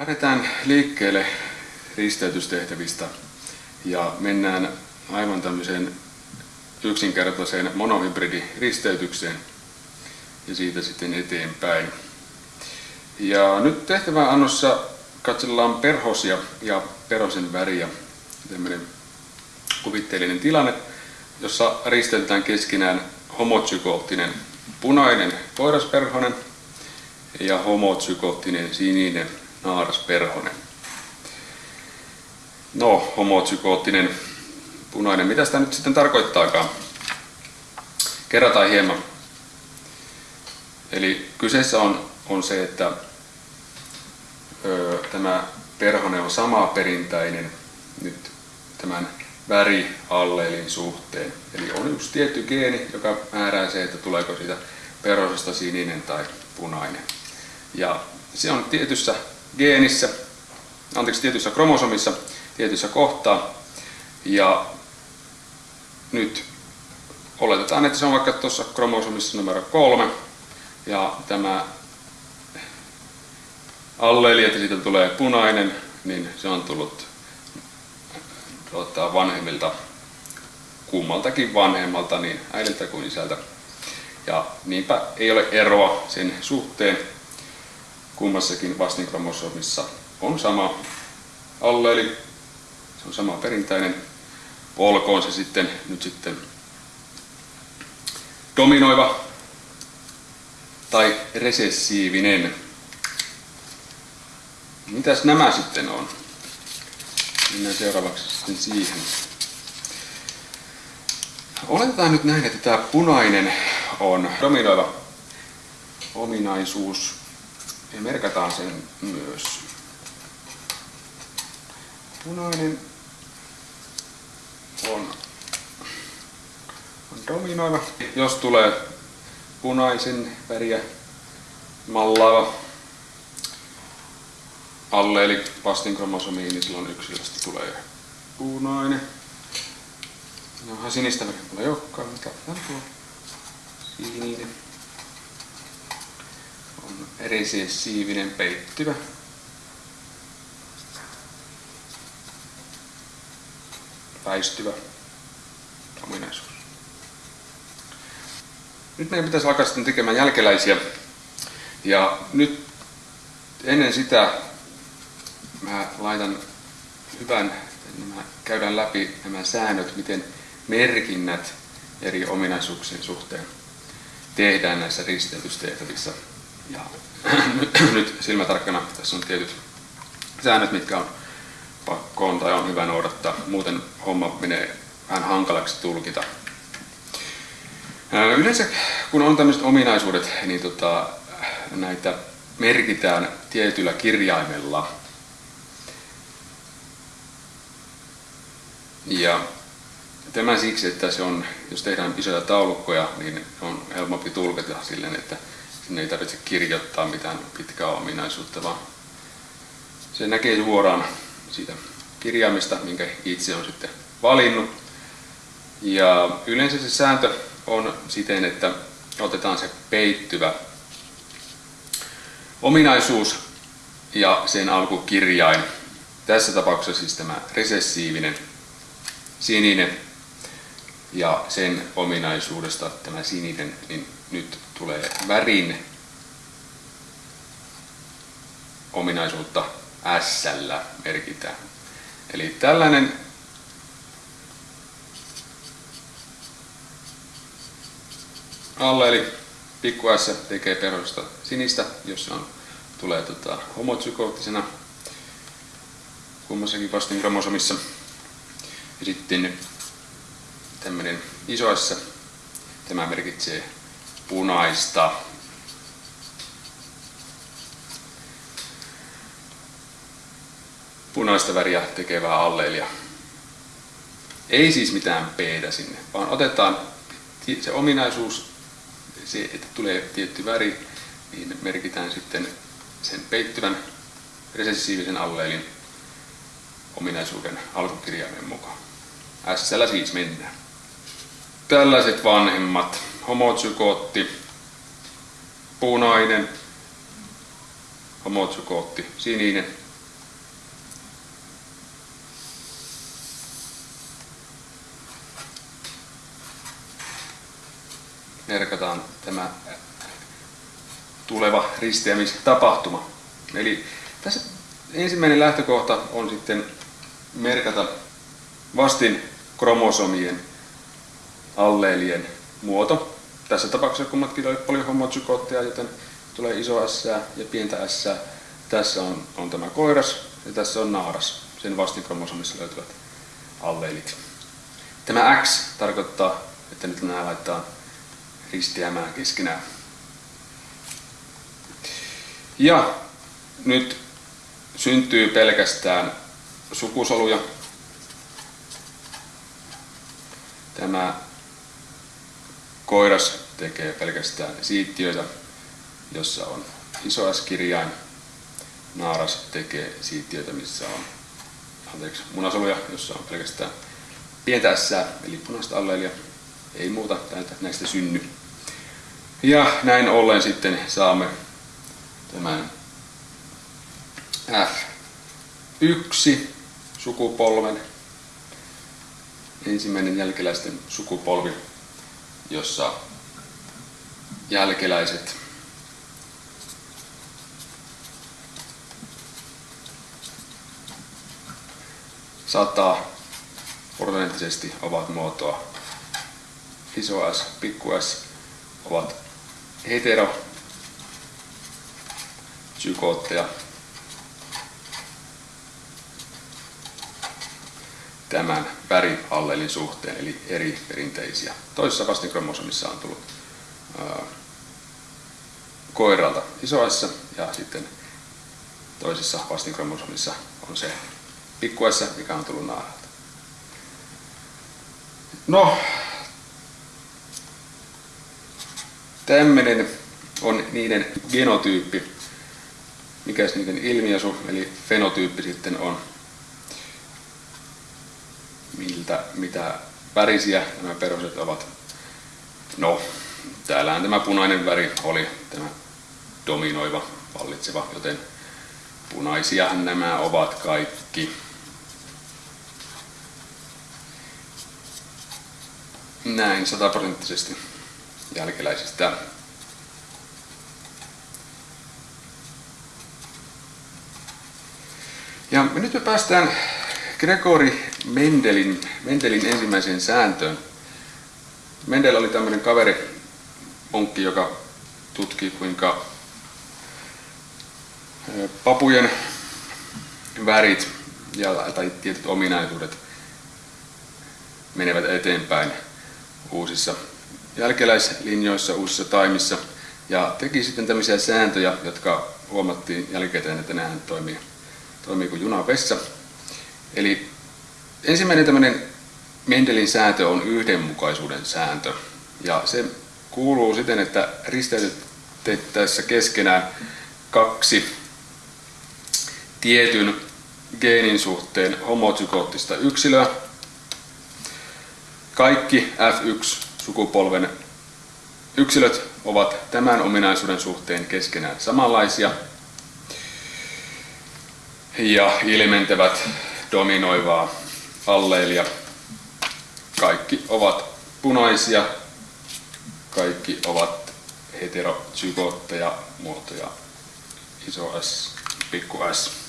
Lähdetään liikkeelle risteytystehtävistä ja mennään aivan tämmöiseen yksinkertaiseen monohybridiristeytykseen ja siitä sitten eteenpäin. Ja nyt tehtävän annossa katsellaan perhosia ja perhosen väriä. Tämmöinen kuvitteellinen tilanne, jossa risteytetään keskenään homotsykloottinen punainen koirasperhonen ja homotsykoottinen sininen naarasperhonen. No, homotsykoottinen punainen. Mitä sitä nyt sitten tarkoittaakaan? Kerrataan hieman. Eli kyseessä on, on se, että ö, tämä perhone on sama perintäinen nyt tämän värialleelin suhteen. Eli on yksi tietty geeni, joka määrää se, että tuleeko siitä perhosesta sininen tai punainen. Ja se on tietyssä geenissä, anteeksi, tietyssä kromosomissa, tietyssä kohtaa. Ja nyt oletetaan, että se on vaikka tuossa kromosomissa numero kolme. Ja tämä alleeli, että siitä tulee punainen, niin se on tullut tuota, vanhemmilta, kummaltakin vanhemmalta, niin äidiltä kuin isältä. Ja niinpä ei ole eroa sen suhteen, kummassakin vastinkromosomissa on sama alleeli, se on sama perinteinen, olkoon se sitten nyt sitten dominoiva tai resessiivinen. Mitäs nämä sitten on? Mennään seuraavaksi sitten siihen. Oletetaan nyt näin, että tämä punainen on dominoiva ominaisuus ja merkataan sen myös. Punainen on, on dominoiva. Jos tulee punaisen väriä mallaava alleeli vastinkromosomiin, niin silloin yksilöstä tulee punainen. No, sinistä väriä ei olekaan, mutta tuo sininen on siivinen peittyvä. Väistyvä ominaisuus. Nyt meidän pitäisi alkaa sitten tekemään jälkeläisiä. Ja nyt ennen sitä mä laitan hyvän, mä käydään läpi nämä säännöt, miten merkinnät eri ominaisuuksien suhteen tehdään näissä risteytystehtävissä. Ja nyt silmätarkkana tässä on tietyt säännöt, mitkä on pakkoon tai on hyvä noudattaa. Muuten homma menee vähän hankalaksi tulkita. Yleensä kun on tämmöiset ominaisuudet, niin tota, näitä merkitään tietyllä kirjaimella. Ja tämä siksi, että se on, jos tehdään isoja taulukkoja, niin on helpompi tulkita silleen, että sinne ei tarvitse kirjoittaa mitään pitkää ominaisuutta, vaan se näkee suoraan siitä kirjaimista, minkä itse on sitten valinnut. Ja yleensä se sääntö on siten, että otetaan se peittyvä ominaisuus ja sen alkukirjain. Tässä tapauksessa siis tämä resessiivinen sininen ja sen ominaisuudesta tämä sininen, niin nyt tulee värin ominaisuutta S merkitään. Eli tällainen alleeli pikku S tekee perhosta sinistä, jos se on, tulee tota, homotsykoottisena kummassakin vastin kromosomissa. Ja sitten tämmöinen iso S, tämä merkitsee punaista. Punaista väriä tekevää alleelia. Ei siis mitään p sinne, vaan otetaan se ominaisuus, se, että tulee tietty väri, niin merkitään sitten sen peittyvän resessiivisen alleelin ominaisuuden alkukirjaimen mukaan. S siis mennään. Tällaiset vanhemmat homotsykootti, punainen, homotsykootti, sininen. Merkataan tämä tuleva risteämistapahtuma. Eli tässä ensimmäinen lähtökohta on sitten merkata vastin kromosomien alleelien muoto. Tässä tapauksessa kummatkin oli polyhomozygootteja, joten tulee iso S ja pientä S. Tässä on, on tämä koiras ja tässä on naaras. Sen vastinkromosomissa löytyvät alleelit. Tämä X tarkoittaa, että nyt nämä laittaa ristiämään keskenään. Ja nyt syntyy pelkästään sukusoluja. Tämä koiras tekee pelkästään siittiöitä, jossa on iso S-kirjain. Naaras tekee siittiöitä, missä on anteeksi, munasoluja, jossa on pelkästään pientä S, eli punaista alleelia. Ei muuta näistä synny. Ja näin ollen sitten saamme tämän F1 sukupolven, ensimmäinen jälkeläisten sukupolvi, jossa jälkeläiset saattaa prosenttisesti ovat muotoa. Iso S, pikku S ovat hetero psykootteja tämän väriallelin suhteen, eli eri perinteisiä. Toisessa vastinkromosomissa on tullut ää, koiralta iso S, ja sitten toisessa vastinkromosomissa on se pikku S, mikä on tullut naaralta. No, tämmöinen on niiden genotyyppi. Mikäs niiden ilmiasu, eli fenotyyppi sitten on miltä, mitä värisiä nämä peruset ovat. No, täällähän tämä punainen väri oli tämä dominoiva, vallitseva, joten punaisia nämä ovat kaikki. Näin sataprosenttisesti jälkeläisistä. Ja nyt me päästään Gregori Mendelin, Mendelin ensimmäiseen sääntöön. Mendel oli tämmöinen kaveri, onkki, joka tutki kuinka papujen värit ja, tai tietyt ominaisuudet menevät eteenpäin uusissa jälkeläislinjoissa, uusissa taimissa ja teki sitten tämmöisiä sääntöjä, jotka huomattiin jälkikäteen, että nehän toimii, toimii kuin junavessa. Eli ensimmäinen tämmöinen Mendelin sääntö on yhdenmukaisuuden sääntö. Ja se kuuluu siten, että risteytettäessä keskenään kaksi tietyn geenin suhteen homozygoottista yksilöä. Kaikki F1-sukupolven yksilöt ovat tämän ominaisuuden suhteen keskenään samanlaisia ja ilmentävät dominoivaa alleelia. Kaikki ovat punaisia, kaikki ovat heterozygootteja, muotoja iso S, pikku s.